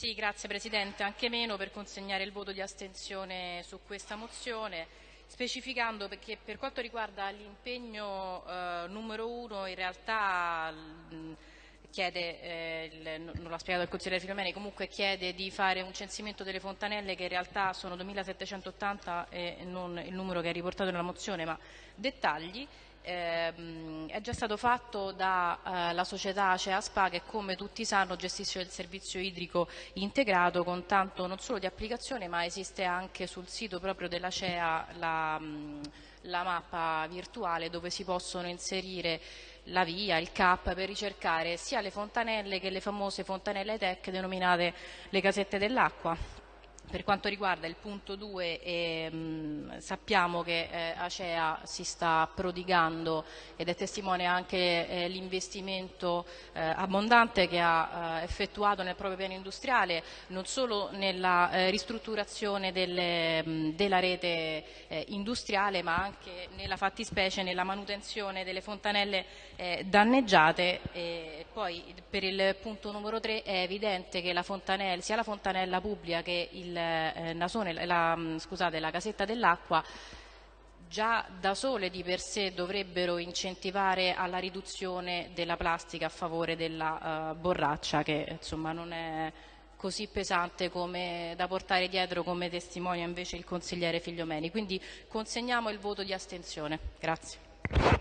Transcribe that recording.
Sì, grazie Presidente. Anche meno per consegnare il voto di astensione su questa mozione, specificando che per quanto riguarda l'impegno eh, numero uno, in realtà mh, chiede, eh, il, non l'ha spiegato il consigliere Filomeni, comunque chiede di fare un censimento delle fontanelle che in realtà sono 2780 e non il numero che è riportato nella mozione, ma dettagli ehm, è già stato fatto dalla eh, società Acea Spa che come tutti sanno gestisce il servizio idrico integrato con tanto non solo di applicazione ma esiste anche sul sito proprio della CEA la, mh, la mappa virtuale dove si possono inserire la via, il CAP per ricercare sia le fontanelle che le famose fontanelle tech denominate le casette dell'acqua per quanto riguarda il punto 2 ehm, sappiamo che eh, Acea si sta prodigando ed è testimone anche eh, l'investimento eh, abbondante che ha eh, effettuato nel proprio piano industriale, non solo nella eh, ristrutturazione delle, mh, della rete eh, industriale ma anche nella fattispecie nella manutenzione delle fontanelle danneggiate. Poi per il punto numero 3 è evidente che la sia la fontanella pubblica che il eh, nasone, la, mm, scusate, la casetta dell'acqua già da sole di per sé dovrebbero incentivare alla riduzione della plastica a favore della uh, borraccia che insomma non è così pesante come, da portare dietro come testimonia invece il consigliere Figliomeni. Quindi consegniamo il voto di astensione. Grazie.